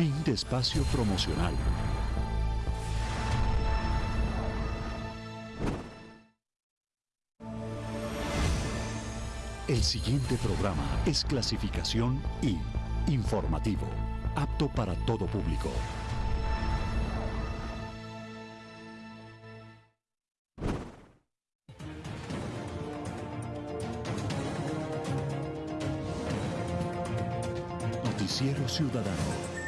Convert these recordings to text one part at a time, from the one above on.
Fin de espacio promocional. El siguiente programa es clasificación I, informativo, apto para todo público. Noticiero Ciudadano.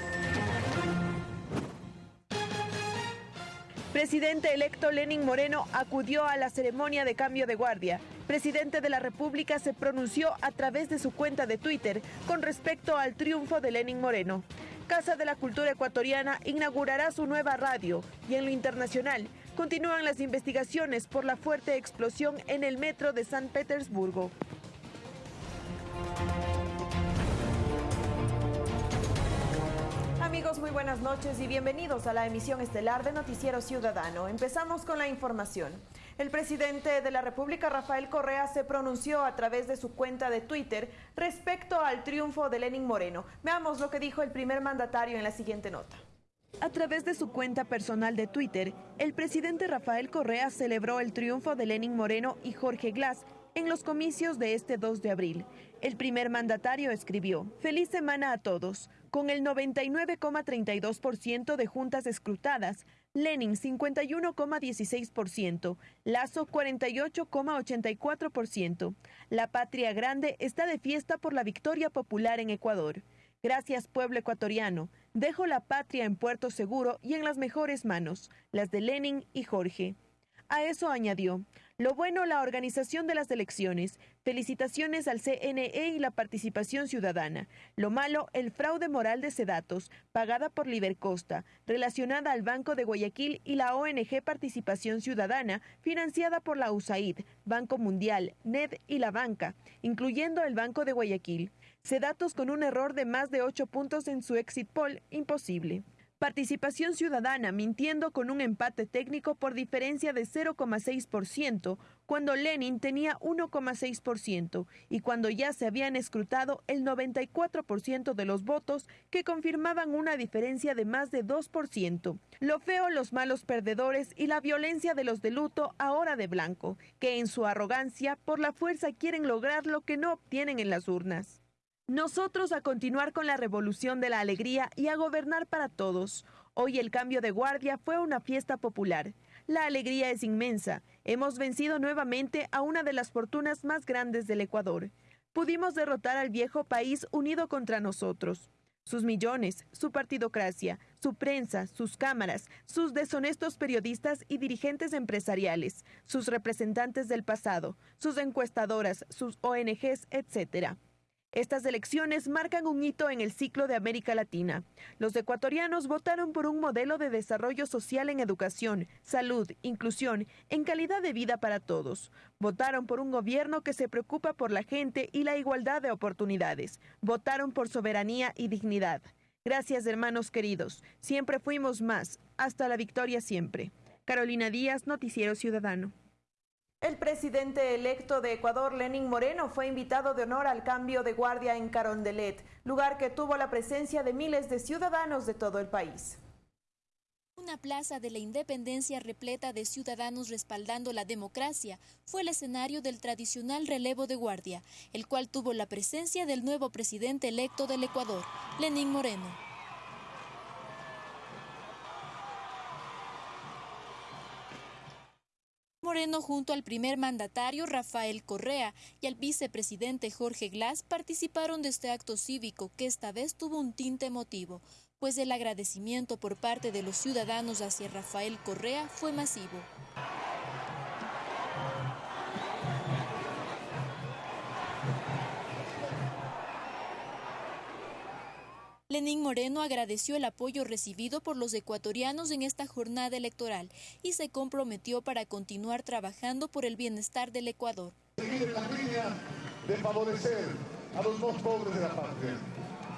Presidente electo Lenin Moreno acudió a la ceremonia de cambio de guardia. Presidente de la República se pronunció a través de su cuenta de Twitter con respecto al triunfo de Lenin Moreno. Casa de la Cultura Ecuatoriana inaugurará su nueva radio y en lo internacional continúan las investigaciones por la fuerte explosión en el metro de San Petersburgo. Amigos, muy buenas noches y bienvenidos a la emisión estelar de Noticiero Ciudadano. Empezamos con la información. El presidente de la República, Rafael Correa, se pronunció a través de su cuenta de Twitter respecto al triunfo de Lenin Moreno. Veamos lo que dijo el primer mandatario en la siguiente nota. A través de su cuenta personal de Twitter, el presidente Rafael Correa celebró el triunfo de Lenin Moreno y Jorge Glass en los comicios de este 2 de abril. El primer mandatario escribió, Feliz semana a todos. Con el 99,32% de juntas escrutadas, Lenin 51,16%, Lazo 48,84%. La patria grande está de fiesta por la victoria popular en Ecuador. Gracias pueblo ecuatoriano. Dejo la patria en puerto seguro y en las mejores manos, las de Lenin y Jorge. A eso añadió, lo bueno, la organización de las elecciones. Felicitaciones al CNE y la participación ciudadana. Lo malo, el fraude moral de Sedatos, pagada por Libercosta, relacionada al Banco de Guayaquil y la ONG Participación Ciudadana, financiada por la USAID, Banco Mundial, NED y la banca, incluyendo el Banco de Guayaquil. Sedatos con un error de más de 8 puntos en su exit poll, imposible. Participación ciudadana mintiendo con un empate técnico por diferencia de 0,6% cuando Lenin tenía 1,6% y cuando ya se habían escrutado el 94% de los votos que confirmaban una diferencia de más de 2%. Lo feo, los malos perdedores y la violencia de los de luto ahora de blanco, que en su arrogancia por la fuerza quieren lograr lo que no obtienen en las urnas. Nosotros a continuar con la revolución de la alegría y a gobernar para todos. Hoy el cambio de guardia fue una fiesta popular. La alegría es inmensa. Hemos vencido nuevamente a una de las fortunas más grandes del Ecuador. Pudimos derrotar al viejo país unido contra nosotros. Sus millones, su partidocracia, su prensa, sus cámaras, sus deshonestos periodistas y dirigentes empresariales, sus representantes del pasado, sus encuestadoras, sus ONGs, etc. Estas elecciones marcan un hito en el ciclo de América Latina. Los ecuatorianos votaron por un modelo de desarrollo social en educación, salud, inclusión, en calidad de vida para todos. Votaron por un gobierno que se preocupa por la gente y la igualdad de oportunidades. Votaron por soberanía y dignidad. Gracias, hermanos queridos. Siempre fuimos más. Hasta la victoria siempre. Carolina Díaz, Noticiero Ciudadano. El presidente electo de Ecuador, Lenín Moreno, fue invitado de honor al cambio de guardia en Carondelet, lugar que tuvo la presencia de miles de ciudadanos de todo el país. Una plaza de la independencia repleta de ciudadanos respaldando la democracia fue el escenario del tradicional relevo de guardia, el cual tuvo la presencia del nuevo presidente electo del Ecuador, Lenín Moreno. Moreno junto al primer mandatario Rafael Correa y al vicepresidente Jorge Glass participaron de este acto cívico que esta vez tuvo un tinte emotivo, pues el agradecimiento por parte de los ciudadanos hacia Rafael Correa fue masivo. Lenín Moreno agradeció el apoyo recibido por los ecuatorianos en esta jornada electoral y se comprometió para continuar trabajando por el bienestar del Ecuador. Seguir en la línea de favorecer a los más pobres de la patria.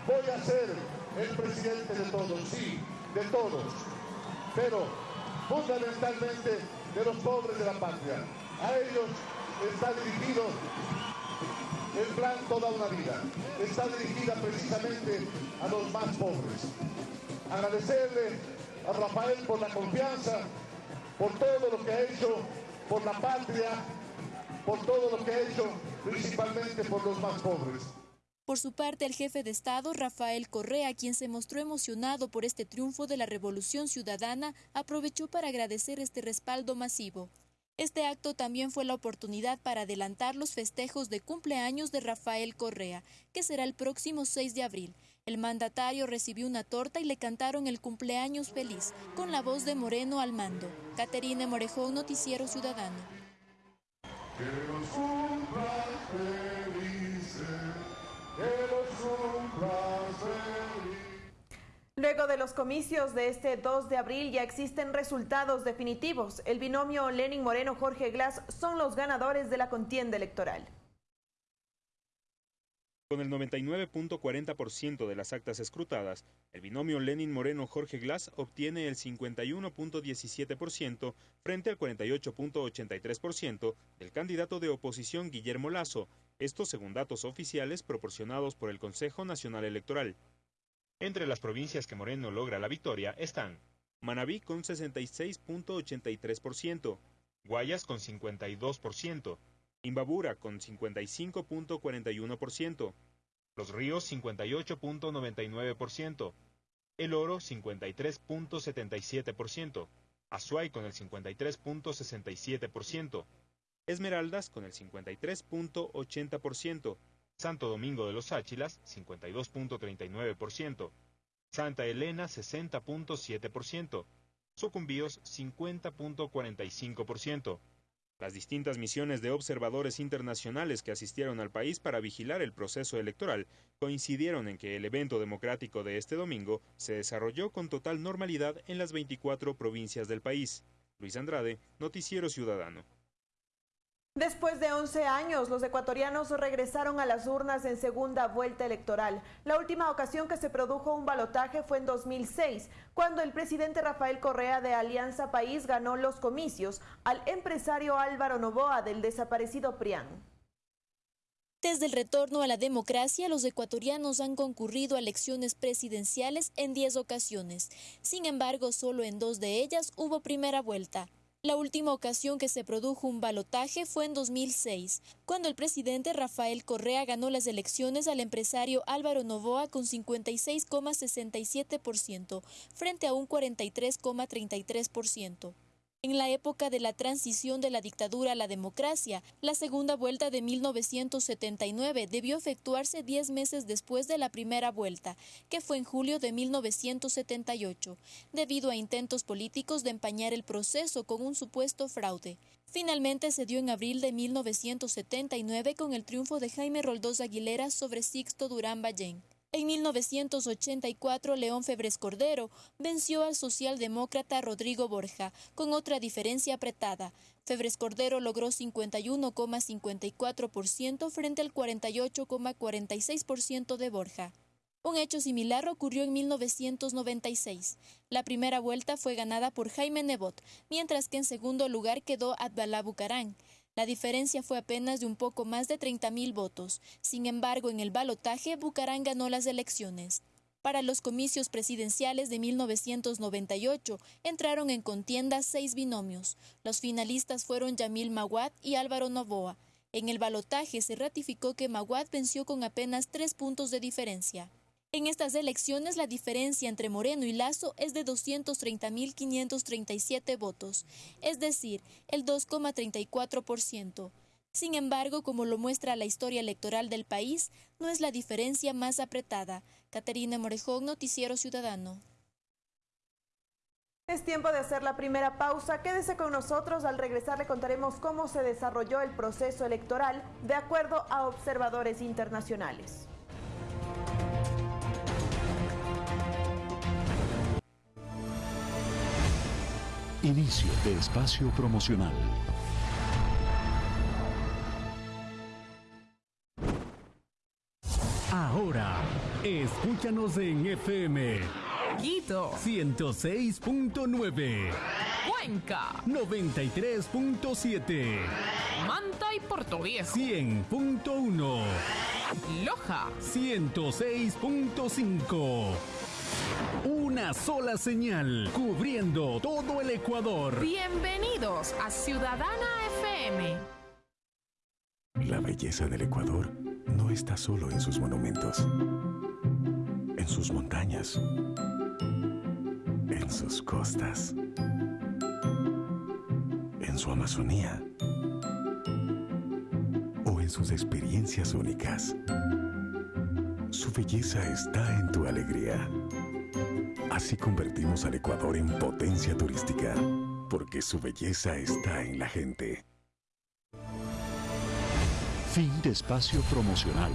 Voy a ser el presidente de todos, sí, de todos, pero fundamentalmente de los pobres de la patria. A ellos está dirigido el plan Toda una Vida. Está dirigida precisamente a los más pobres. Agradecerle a Rafael por la confianza, por todo lo que ha hecho por la patria, por todo lo que ha hecho principalmente por los más pobres. Por su parte, el jefe de Estado, Rafael Correa, quien se mostró emocionado por este triunfo de la Revolución Ciudadana, aprovechó para agradecer este respaldo masivo. Este acto también fue la oportunidad para adelantar los festejos de cumpleaños de Rafael Correa, que será el próximo 6 de abril. El mandatario recibió una torta y le cantaron el cumpleaños feliz, con la voz de Moreno al mando. Caterine Morejón, Noticiero Ciudadano. Luego de los comicios de este 2 de abril ya existen resultados definitivos. El binomio Lenin Moreno-Jorge Glass son los ganadores de la contienda electoral. Con el 99.40% de las actas escrutadas, el binomio Lenin Moreno-Jorge Glass obtiene el 51.17% frente al 48.83% del candidato de oposición Guillermo Lazo, esto según datos oficiales proporcionados por el Consejo Nacional Electoral. Entre las provincias que Moreno logra la victoria están Manabí con 66.83%, Guayas con 52%, Imbabura con 55.41%, Los Ríos 58.99%, El Oro 53.77%, Azuay con el 53.67%, Esmeraldas con el 53.80%, Santo Domingo de los Áchilas 52.39%, Santa Elena 60.7%, Sucumbíos 50.45%. Las distintas misiones de observadores internacionales que asistieron al país para vigilar el proceso electoral coincidieron en que el evento democrático de este domingo se desarrolló con total normalidad en las 24 provincias del país. Luis Andrade, Noticiero Ciudadano. Después de 11 años, los ecuatorianos regresaron a las urnas en segunda vuelta electoral. La última ocasión que se produjo un balotaje fue en 2006, cuando el presidente Rafael Correa de Alianza País ganó los comicios al empresario Álvaro Novoa del desaparecido PRIAN. Desde el retorno a la democracia, los ecuatorianos han concurrido a elecciones presidenciales en 10 ocasiones. Sin embargo, solo en dos de ellas hubo primera vuelta. La última ocasión que se produjo un balotaje fue en 2006, cuando el presidente Rafael Correa ganó las elecciones al empresario Álvaro Novoa con 56,67% frente a un 43,33%. En la época de la transición de la dictadura a la democracia, la segunda vuelta de 1979 debió efectuarse 10 meses después de la primera vuelta, que fue en julio de 1978, debido a intentos políticos de empañar el proceso con un supuesto fraude. Finalmente se dio en abril de 1979 con el triunfo de Jaime Roldós Aguilera sobre Sixto Durán Ballén. En 1984, León Febres Cordero venció al socialdemócrata Rodrigo Borja, con otra diferencia apretada. Febres Cordero logró 51,54% frente al 48,46% de Borja. Un hecho similar ocurrió en 1996. La primera vuelta fue ganada por Jaime Nebot, mientras que en segundo lugar quedó Adbalá Bucarán. La diferencia fue apenas de un poco más de 30.000 votos. Sin embargo, en el balotaje, Bucarán ganó las elecciones. Para los comicios presidenciales de 1998 entraron en contienda seis binomios. Los finalistas fueron Yamil Maguad y Álvaro Novoa. En el balotaje se ratificó que Maguad venció con apenas tres puntos de diferencia. En estas elecciones la diferencia entre Moreno y Lazo es de 230.537 votos, es decir, el 2,34%. Sin embargo, como lo muestra la historia electoral del país, no es la diferencia más apretada. Caterina Morejón, Noticiero Ciudadano. Es tiempo de hacer la primera pausa. Quédese con nosotros. Al regresar le contaremos cómo se desarrolló el proceso electoral de acuerdo a observadores internacionales. Inicio de espacio promocional. Ahora, escúchanos en FM. Quito 106.9. Cuenca 93.7. Manta y Portoviejo 100.1. Loja 106.5. Una sola señal cubriendo todo el Ecuador. Bienvenidos a Ciudadana FM. La belleza del Ecuador no está solo en sus monumentos, en sus montañas, en sus costas, en su Amazonía o en sus experiencias únicas. Su belleza está en tu alegría. Así convertimos al Ecuador en potencia turística, porque su belleza está en la gente. Fin de espacio promocional.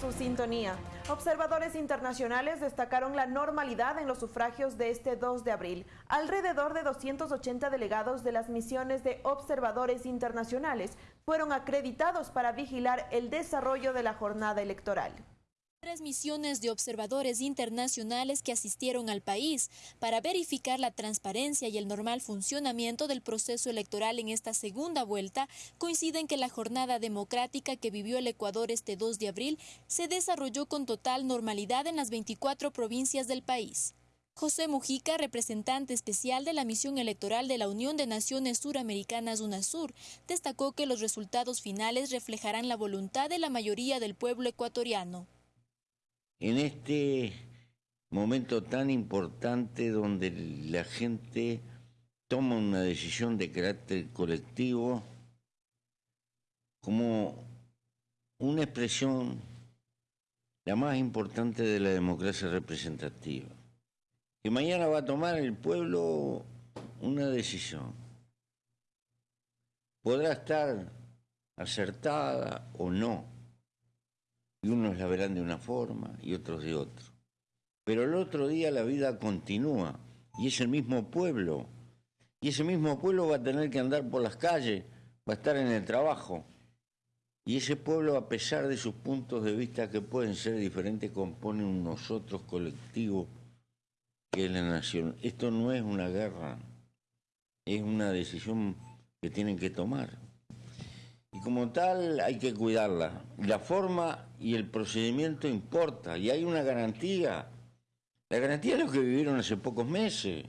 Su sintonía. Observadores internacionales destacaron la normalidad en los sufragios de este 2 de abril. Alrededor de 280 delegados de las misiones de observadores internacionales fueron acreditados para vigilar el desarrollo de la jornada electoral. Tres misiones de observadores internacionales que asistieron al país para verificar la transparencia y el normal funcionamiento del proceso electoral en esta segunda vuelta coinciden que la jornada democrática que vivió el Ecuador este 2 de abril se desarrolló con total normalidad en las 24 provincias del país. José Mujica, representante especial de la misión electoral de la Unión de Naciones Suramericanas UNASUR, destacó que los resultados finales reflejarán la voluntad de la mayoría del pueblo ecuatoriano en este momento tan importante donde la gente toma una decisión de carácter colectivo como una expresión la más importante de la democracia representativa. Que mañana va a tomar el pueblo una decisión. Podrá estar acertada o no y unos la verán de una forma y otros de otra. Pero el otro día la vida continúa y es el mismo pueblo. Y ese mismo pueblo va a tener que andar por las calles, va a estar en el trabajo. Y ese pueblo, a pesar de sus puntos de vista que pueden ser diferentes, compone un nosotros colectivo que es la nación. Esto no es una guerra, es una decisión que tienen que tomar y como tal hay que cuidarla. La forma y el procedimiento importa y hay una garantía. La garantía es lo que vivieron hace pocos meses.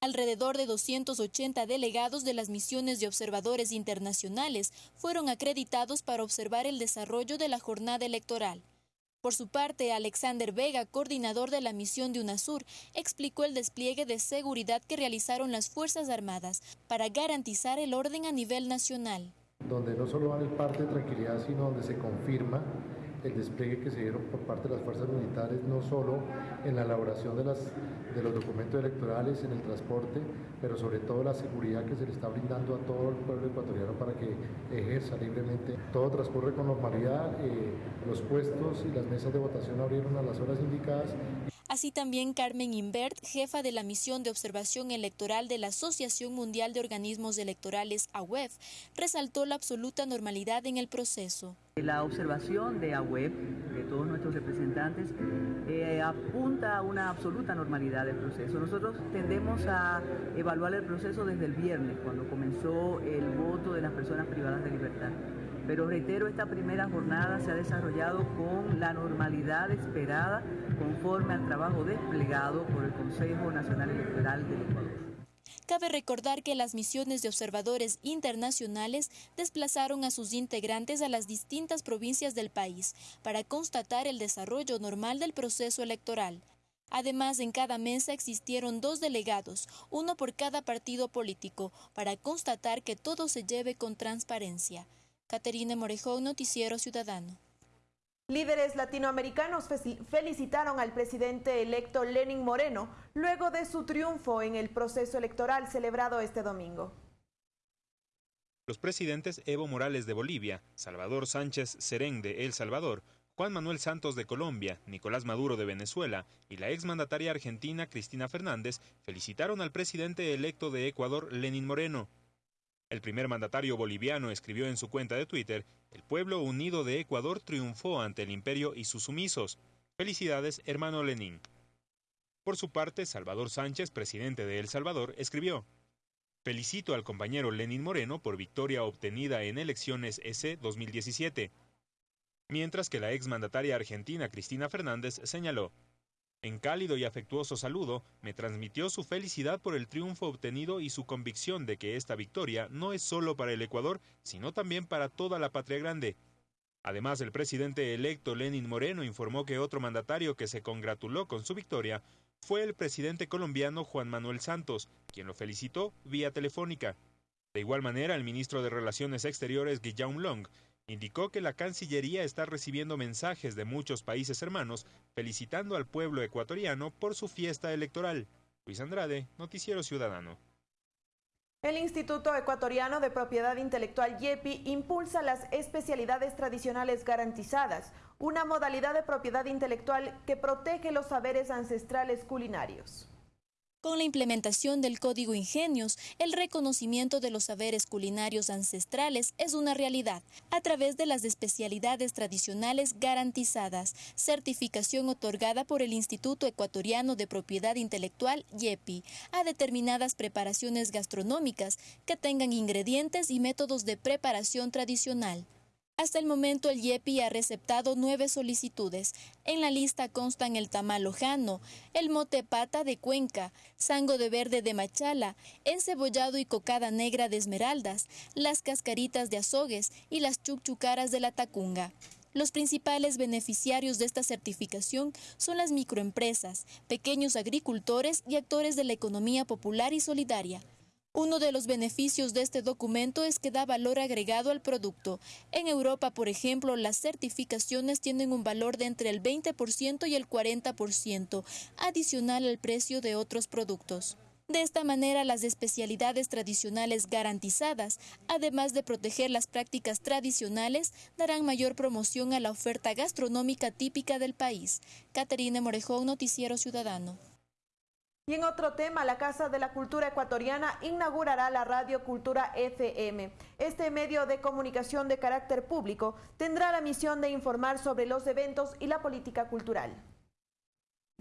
Alrededor de 280 delegados de las misiones de observadores internacionales fueron acreditados para observar el desarrollo de la jornada electoral. Por su parte, Alexander Vega, coordinador de la misión de UNASUR, explicó el despliegue de seguridad que realizaron las Fuerzas Armadas para garantizar el orden a nivel nacional donde no solo van el parte de tranquilidad, sino donde se confirma el despliegue que se dieron por parte de las fuerzas militares, no solo en la elaboración de, las, de los documentos electorales, en el transporte, pero sobre todo la seguridad que se le está brindando a todo el pueblo ecuatoriano para que ejerza libremente. Todo transcurre con normalidad, eh, los puestos y las mesas de votación abrieron a las horas indicadas. Así también Carmen Invert, jefa de la misión de observación electoral de la Asociación Mundial de Organismos Electorales, AWEF, resaltó la absoluta normalidad en el proceso. La observación de AWEF, de todos nuestros representantes, eh, apunta a una absoluta normalidad del proceso. Nosotros tendemos a evaluar el proceso desde el viernes, cuando comenzó el voto de las personas privadas de libertad. Pero reitero, esta primera jornada se ha desarrollado con la normalidad esperada conforme al trabajo desplegado por el Consejo Nacional Electoral del Ecuador. Cabe recordar que las misiones de observadores internacionales desplazaron a sus integrantes a las distintas provincias del país para constatar el desarrollo normal del proceso electoral. Además, en cada mesa existieron dos delegados, uno por cada partido político, para constatar que todo se lleve con transparencia. Caterina Morejón, Noticiero Ciudadano. Líderes latinoamericanos felicitaron al presidente electo Lenin Moreno luego de su triunfo en el proceso electoral celebrado este domingo. Los presidentes Evo Morales de Bolivia, Salvador Sánchez Serén de El Salvador, Juan Manuel Santos de Colombia, Nicolás Maduro de Venezuela y la exmandataria argentina Cristina Fernández felicitaron al presidente electo de Ecuador, Lenin Moreno. El primer mandatario boliviano escribió en su cuenta de Twitter, el pueblo unido de Ecuador triunfó ante el imperio y sus sumisos. Felicidades, hermano Lenin. Por su parte, Salvador Sánchez, presidente de El Salvador, escribió, Felicito al compañero Lenin Moreno por victoria obtenida en elecciones EC 2017. Mientras que la exmandataria argentina Cristina Fernández señaló, en cálido y afectuoso saludo, me transmitió su felicidad por el triunfo obtenido y su convicción de que esta victoria no es solo para el Ecuador, sino también para toda la patria grande. Además, el presidente electo Lenin Moreno informó que otro mandatario que se congratuló con su victoria fue el presidente colombiano Juan Manuel Santos, quien lo felicitó vía telefónica. De igual manera, el ministro de Relaciones Exteriores Guillaume Long indicó que la Cancillería está recibiendo mensajes de muchos países hermanos felicitando al pueblo ecuatoriano por su fiesta electoral. Luis Andrade, Noticiero Ciudadano. El Instituto Ecuatoriano de Propiedad Intelectual YEPI impulsa las especialidades tradicionales garantizadas, una modalidad de propiedad intelectual que protege los saberes ancestrales culinarios. Con la implementación del Código Ingenios, el reconocimiento de los saberes culinarios ancestrales es una realidad a través de las especialidades tradicionales garantizadas, certificación otorgada por el Instituto Ecuatoriano de Propiedad Intelectual YEPI a determinadas preparaciones gastronómicas que tengan ingredientes y métodos de preparación tradicional. Hasta el momento el YEPI ha receptado nueve solicitudes. En la lista constan el tamal lojano, el mote pata de Cuenca, sango de verde de Machala, encebollado y cocada negra de Esmeraldas, las cascaritas de azogues y las chuchucaras de la Tacunga. Los principales beneficiarios de esta certificación son las microempresas, pequeños agricultores y actores de la economía popular y solidaria. Uno de los beneficios de este documento es que da valor agregado al producto. En Europa, por ejemplo, las certificaciones tienen un valor de entre el 20% y el 40%, adicional al precio de otros productos. De esta manera, las especialidades tradicionales garantizadas, además de proteger las prácticas tradicionales, darán mayor promoción a la oferta gastronómica típica del país. Caterina Morejón, Noticiero Ciudadano. Y en otro tema, la Casa de la Cultura Ecuatoriana inaugurará la Radio Cultura FM. Este medio de comunicación de carácter público tendrá la misión de informar sobre los eventos y la política cultural.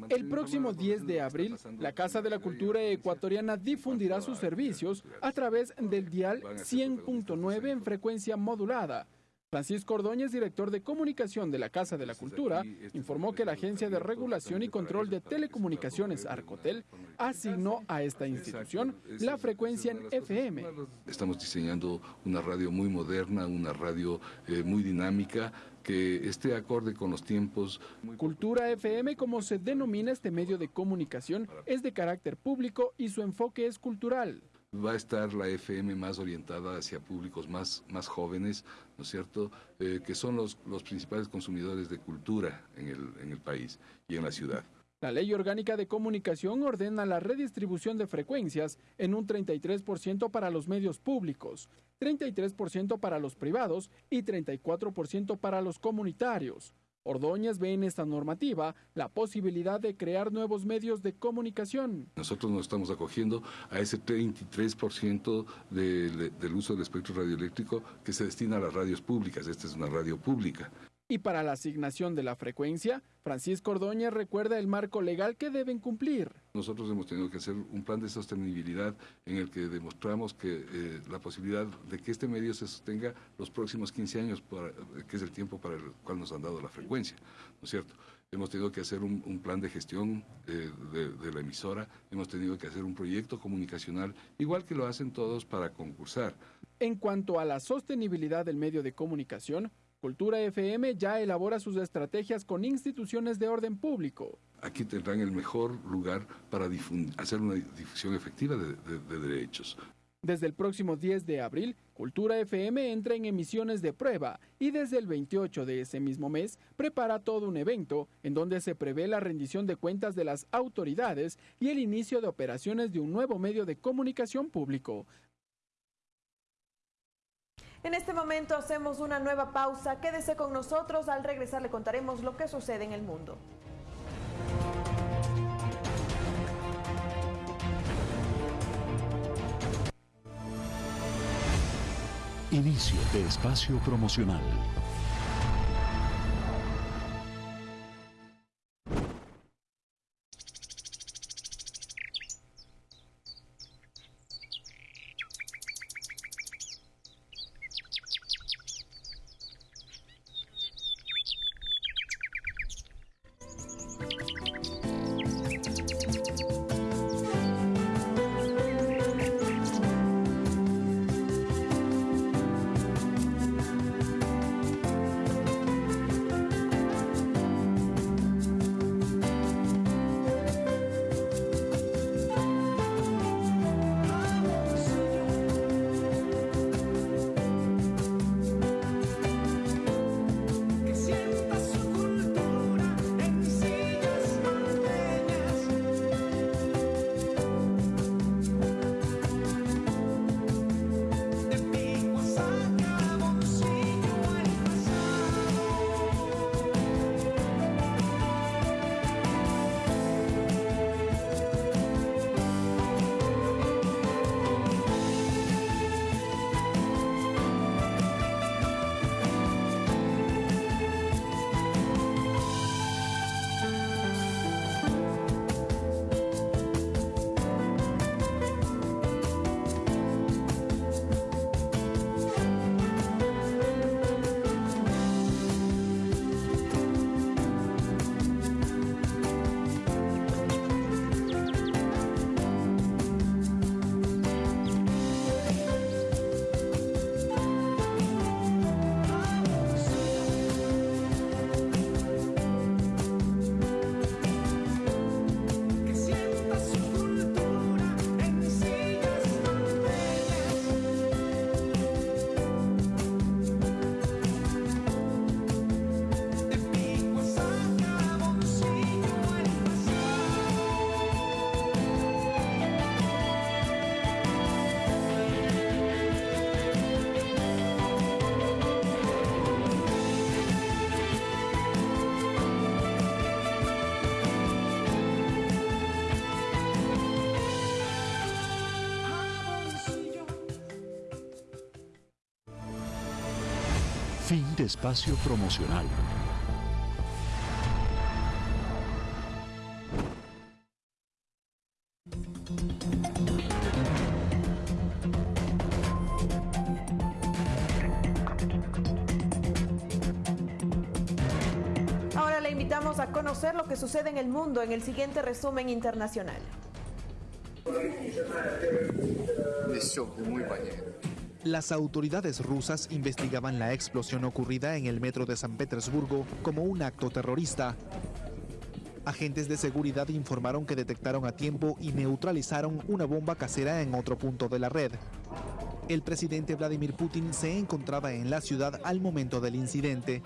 El próximo 10 de abril, la Casa de la Cultura Ecuatoriana difundirá sus servicios a través del dial 100.9 en frecuencia modulada Francisco Ordóñez, director de comunicación de la Casa de la Cultura, informó que la Agencia de Regulación y Control de Telecomunicaciones, Arcotel, asignó a esta institución la frecuencia en FM. Estamos diseñando una radio muy moderna, una radio eh, muy dinámica, que esté acorde con los tiempos. Cultura FM, como se denomina este medio de comunicación, es de carácter público y su enfoque es cultural va a estar la FM más orientada hacia públicos más, más jóvenes, ¿no es cierto?, eh, que son los, los principales consumidores de cultura en el, en el país y en la ciudad. La Ley Orgánica de Comunicación ordena la redistribución de frecuencias en un 33% para los medios públicos, 33% para los privados y 34% para los comunitarios. Ordóñez ve en esta normativa la posibilidad de crear nuevos medios de comunicación. Nosotros nos estamos acogiendo a ese 33% del uso del espectro radioeléctrico que se destina a las radios públicas. Esta es una radio pública. Y para la asignación de la frecuencia, Francisco Ordóñez recuerda el marco legal que deben cumplir. Nosotros hemos tenido que hacer un plan de sostenibilidad en el que demostramos que eh, la posibilidad de que este medio se sostenga los próximos 15 años, que es el tiempo para el cual nos han dado la frecuencia, ¿no es cierto? Hemos tenido que hacer un, plan de gestión eh, de la emisora, hemos tenido que hacer un proyecto comunicacional, igual que lo hacen todos para concursar. En cuanto a la sostenibilidad del medio de comunicación, Cultura FM ya elabora sus estrategias con instituciones de orden público. Aquí tendrán el mejor lugar para hacer una difusión efectiva de, derechos. Desde el próximo 10 de abril, Cultura FM entra en emisiones de prueba y desde el 28 de ese mismo mes prepara todo un evento en donde se prevé la rendición de cuentas de las autoridades y el inicio de operaciones de un nuevo medio de comunicación público. En este momento hacemos una nueva pausa. Quédese con nosotros. Al regresar le contaremos lo que sucede en el mundo. Inicio de espacio promocional. Fin de espacio promocional. Ahora le invitamos a conocer lo que sucede en el mundo en el siguiente resumen internacional. Las autoridades rusas investigaban la explosión ocurrida en el metro de San Petersburgo como un acto terrorista. Agentes de seguridad informaron que detectaron a tiempo y neutralizaron una bomba casera en otro punto de la red. El presidente Vladimir Putin se encontraba en la ciudad al momento del incidente.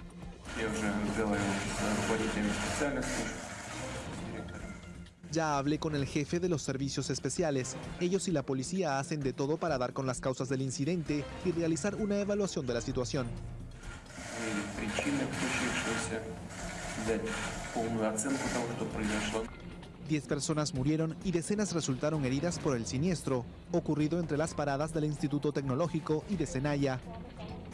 Ya hablé con el jefe de los servicios especiales. Ellos y la policía hacen de todo para dar con las causas del incidente y realizar una evaluación de la situación. Diez personas murieron y decenas resultaron heridas por el siniestro, ocurrido entre las paradas del Instituto Tecnológico y de Senaya.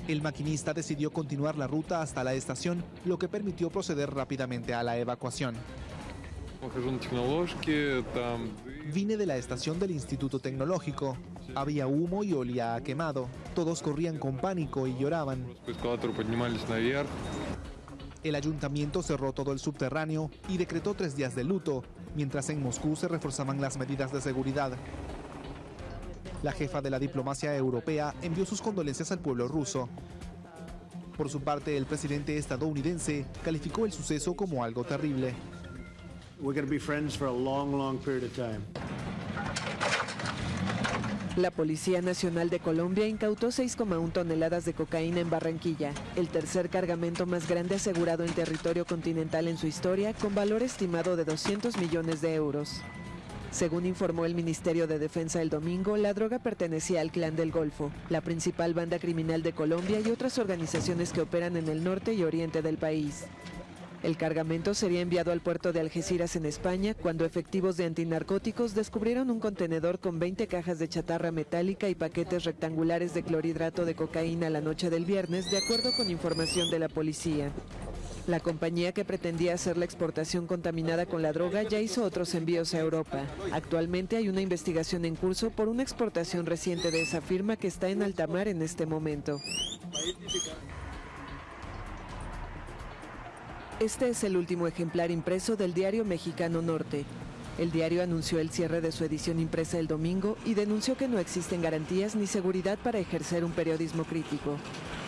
El maquinista decidió continuar la ruta hasta la estación, lo que permitió proceder rápidamente a la evacuación. Vine de la estación del Instituto Tecnológico. Había humo y olía a quemado. Todos corrían con pánico y lloraban. El ayuntamiento cerró todo el subterráneo y decretó tres días de luto, mientras en Moscú se reforzaban las medidas de seguridad. La jefa de la diplomacia europea envió sus condolencias al pueblo ruso. Por su parte, el presidente estadounidense calificó el suceso como algo terrible. La Policía Nacional de Colombia incautó 6,1 toneladas de cocaína en Barranquilla, el tercer cargamento más grande asegurado en territorio continental en su historia, con valor estimado de 200 millones de euros. Según informó el Ministerio de Defensa el domingo, la droga pertenecía al Clan del Golfo, la principal banda criminal de Colombia y otras organizaciones que operan en el norte y oriente del país. El cargamento sería enviado al puerto de Algeciras en España cuando efectivos de antinarcóticos descubrieron un contenedor con 20 cajas de chatarra metálica y paquetes rectangulares de clorhidrato de cocaína la noche del viernes, de acuerdo con información de la policía. La compañía que pretendía hacer la exportación contaminada con la droga ya hizo otros envíos a Europa. Actualmente hay una investigación en curso por una exportación reciente de esa firma que está en alta mar en este momento. Este es el último ejemplar impreso del diario Mexicano Norte. El diario anunció el cierre de su edición impresa el domingo y denunció que no existen garantías ni seguridad para ejercer un periodismo crítico.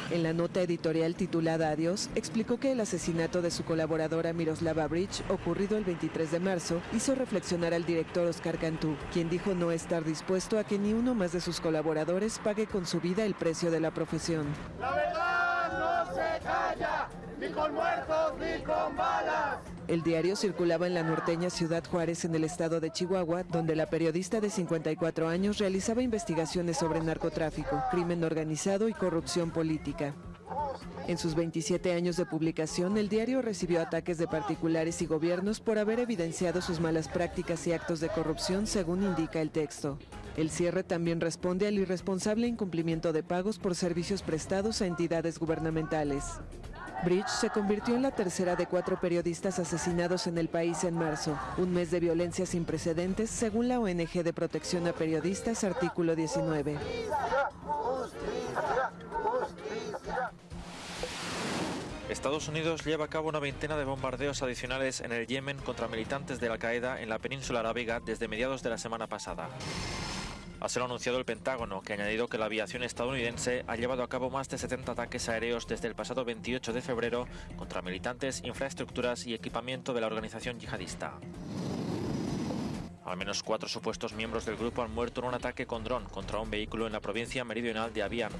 En la nota editorial titulada Adiós, explicó que el asesinato de su colaboradora Miroslava Bridge, ocurrido el 23 de marzo, hizo reflexionar al director Oscar Cantú, quien dijo no estar dispuesto a que ni uno más de sus colaboradores pague con su vida el precio de la profesión. La verdad no se calla, ni con muertos ni con balas. El diario circulaba en la norteña Ciudad Juárez en el estado de Chihuahua, donde la periodista de 54 años realizaba investigaciones sobre narcotráfico, crimen organizado y corrupción política. En sus 27 años de publicación, el diario recibió ataques de particulares y gobiernos por haber evidenciado sus malas prácticas y actos de corrupción, según indica el texto. El cierre también responde al irresponsable incumplimiento de pagos por servicios prestados a entidades gubernamentales. Bridge se convirtió en la tercera de cuatro periodistas asesinados en el país en marzo, un mes de violencia sin precedentes, según la ONG de protección a periodistas, artículo 19. Estados Unidos lleva a cabo una veintena de bombardeos adicionales en el Yemen contra militantes de Al-Qaeda en la península arábiga desde mediados de la semana pasada. Ha sido anunciado el Pentágono, que ha añadido que la aviación estadounidense ha llevado a cabo más de 70 ataques aéreos desde el pasado 28 de febrero contra militantes, infraestructuras y equipamiento de la organización yihadista. Al menos cuatro supuestos miembros del grupo han muerto en un ataque con dron contra un vehículo en la provincia meridional de Abian,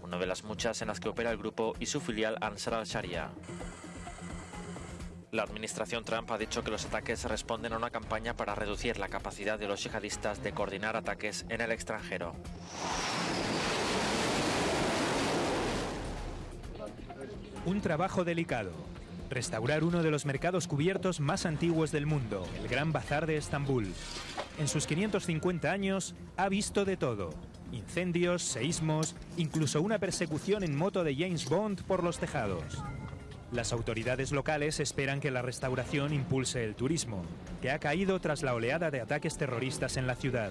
una de las muchas en las que opera el grupo y su filial Ansar al-Sharia. La administración Trump ha dicho que los ataques responden a una campaña para reducir la capacidad de los yihadistas de coordinar ataques en el extranjero. Un trabajo delicado. Restaurar uno de los mercados cubiertos más antiguos del mundo, el Gran Bazar de Estambul. En sus 550 años ha visto de todo. Incendios, seísmos, incluso una persecución en moto de James Bond por los tejados. Las autoridades locales esperan que la restauración impulse el turismo, que ha caído tras la oleada de ataques terroristas en la ciudad.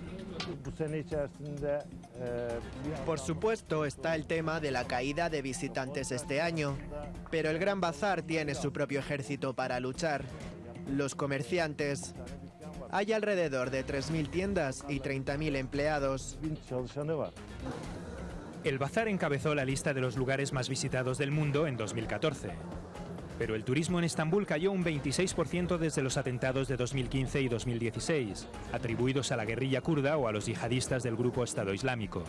Por supuesto está el tema de la caída de visitantes este año, pero el Gran Bazar tiene su propio ejército para luchar. Los comerciantes. Hay alrededor de 3.000 tiendas y 30.000 empleados. El bazar encabezó la lista de los lugares más visitados del mundo en 2014. Pero el turismo en Estambul cayó un 26% desde los atentados de 2015 y 2016, atribuidos a la guerrilla kurda o a los yihadistas del grupo Estado Islámico.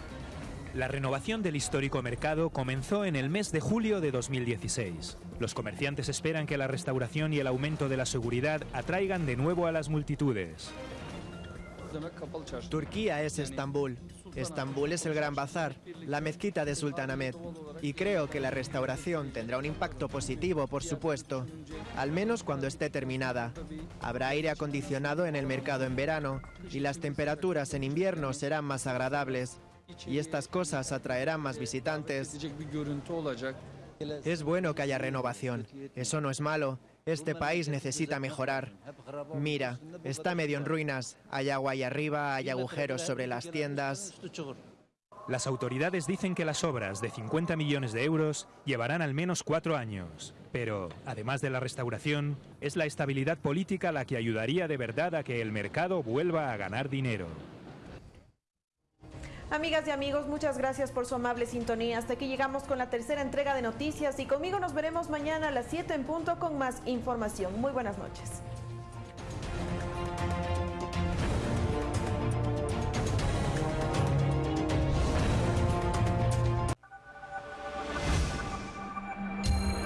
La renovación del histórico mercado comenzó en el mes de julio de 2016. Los comerciantes esperan que la restauración y el aumento de la seguridad atraigan de nuevo a las multitudes. Turquía es Estambul. Estambul es el Gran Bazar, la mezquita de Sultanahmet. Y creo que la restauración tendrá un impacto positivo, por supuesto, al menos cuando esté terminada. Habrá aire acondicionado en el mercado en verano y las temperaturas en invierno serán más agradables. Y estas cosas atraerán más visitantes. Es bueno que haya renovación. Eso no es malo. Este país necesita mejorar. Mira, está medio en ruinas. Hay agua ahí arriba, hay agujeros sobre las tiendas. Las autoridades dicen que las obras de 50 millones de euros llevarán al menos cuatro años. Pero, además de la restauración, es la estabilidad política la que ayudaría de verdad a que el mercado vuelva a ganar dinero. Amigas y amigos, muchas gracias por su amable sintonía. Hasta aquí llegamos con la tercera entrega de noticias y conmigo nos veremos mañana a las 7 en punto con más información. Muy buenas noches.